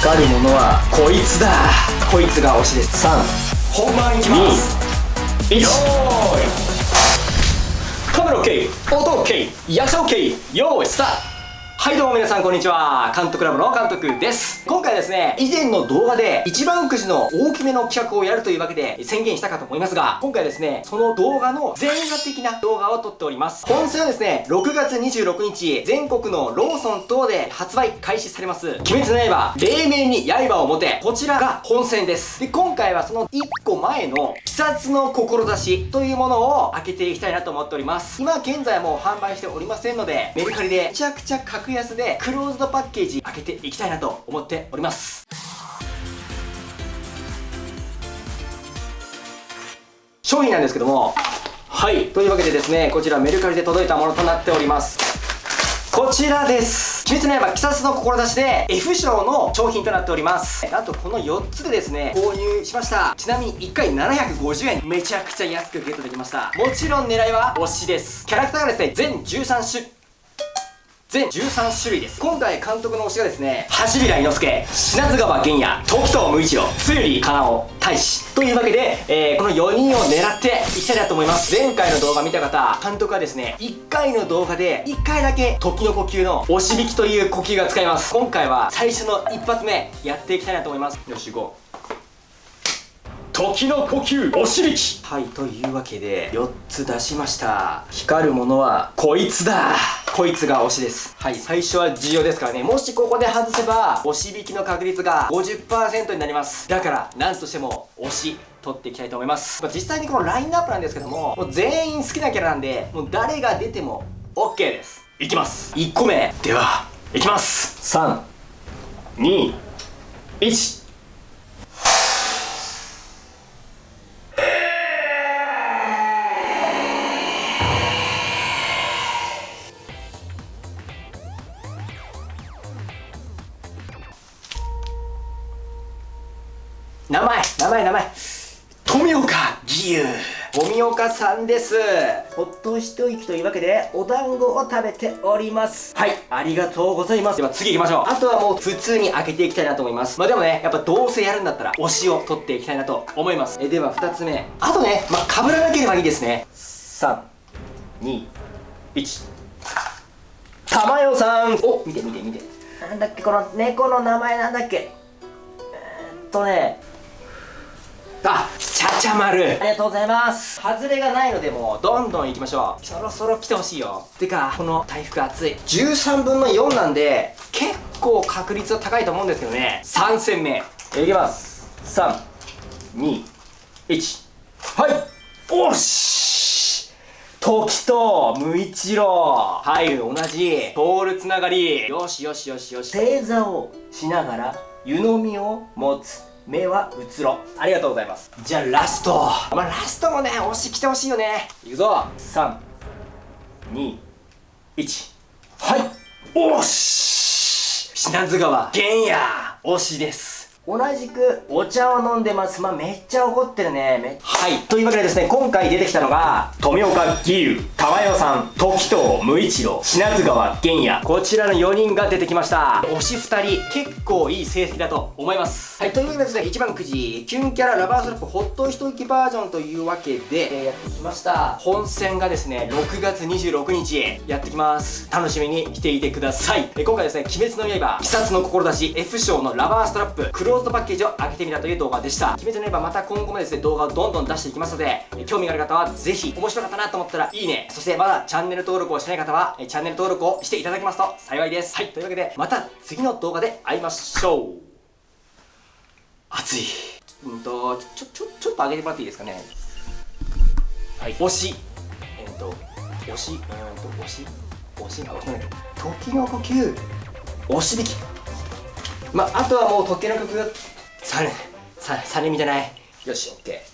光るものはこいつだ。こいつが推しです。3本番いきます。1よーい。カメラ OK 音 OK 役者 OK よーいスタートはいどうも皆さんこんにちは。監督ラボの監督です。今回ですね以前の動画で一番くじの大きめの企画をやるというわけで宣言したかと思いますが今回ですねその動画の前画的な動画を撮っております。本戦はですね6月26日全国のローソン等で発売開始されます。鬼滅の刃黎明に刃を持てこちらが本戦です。で今回はその1個前の鬼殺の志というものを開けていきたいなと思っております。今現在も販売しておりませんのでメルカリでめちゃくちゃ確格安でクローズドパッケージ開けていきたいなと思っております。商品なんですけども。はい。というわけでですねこちらメルカリで届いたものとなっております。こちらです。鬼滅の刃鬼殺の志で F 賞の商品となっております。あとこの4つでですね購入しました。ちなみに1回750円。めちゃくちゃ安くゲットできました。もちろん狙いは推しです。キャラクターがですね全13種全13種類です。今回監督の推しがですね橋平伊之助品津川玄也時藤無一郎つゆりかなお大使というわけで、えー、この4人を狙っていきたいなと思います。前回の動画見た方監督はですね1回の動画で1回だけ時の呼吸の押し引きという呼吸が使えます。今回は最初の一発目やっていきたいなと思います。よし行こう。時の呼吸おしりき。はいというわけで4つ出しました。光るものはこいつだ。こいつが推しです。はい。最初は重要ですからね。もしここで外せば押し引きの確率が50%になります。だから何としても推し取っていきたいと思います、まあ、実際にこのラインナップなんですけどももう全員好きなキャラなんでもう誰が出ても OK です。いきます。1個目。ではいきます。321名前名前名前。富岡義勇。富岡さんです。ほっと一息というわけでお団子を食べております。はい。ありがとうございます。では次行きましょう。あとはもう普通に開けていきたいなと思います。まあでもねやっぱどうせやるんだったら推しを取っていきたいなと思います。えでは2つ目。あとねまあ被らなければいいですね。321玉代さん。お見て見て見て。なんだっけこの猫の名前なんだっけ。えー、っとねあちゃちゃ丸。ありがとうございます。外れがないのでもうどんどんいきましょう。そろそろ来てほしいよ。てかこの大福熱い。13分の4なんで結構確率は高いと思うんですけどね。3戦目。いきます。321はい。おし。時と無一郎。はい同じ。ボールつながり。よしよしよしよし。正座をしながら湯飲みを持つ目はうつろ。ありがとうございます。じゃあラスト。まあラストもね押し来てほしいよね。いくぞ。321はい。おし。品津川。玄也。推しです同じくお茶を飲んでます。まあ、めっちゃ怒ってるね。はい。というわけでですね今回出てきたのが富岡義勇玉代さん時藤無一郎品津川玄也。こちらの4人が出てきました。推し2人結構いい成績だと思います。はいというわけでですね1番くじキュンキャララバーストラップホット一息バージョンというわけで、えー、やってきました。本戦がですね6月26日やってきます。楽しみに来ていてください、えー、今回ですね鬼滅の刃鬼殺の志 F 賞のラバーストラップクローズドパッケージを開けてみたという動画でした。鬼滅の刃また今後もですね動画をどんどん出していきますので興味がある方はぜひ面白かったなと思ったらいいね。そしてまだチャンネル登録をしてない方はチャンネル登録をしていただけますと幸いです。はい。というわけでまた次の動画で会いましょう。熱い。うんとちょちょちょっと上げてもらっていいですかね。はい。推し。えっ、ー、と推し。うんと推し。推しあ押しない時の呼吸。押し引きまあ、あとはもう時計の曲がサネササネみじゃな。いよしオッケー。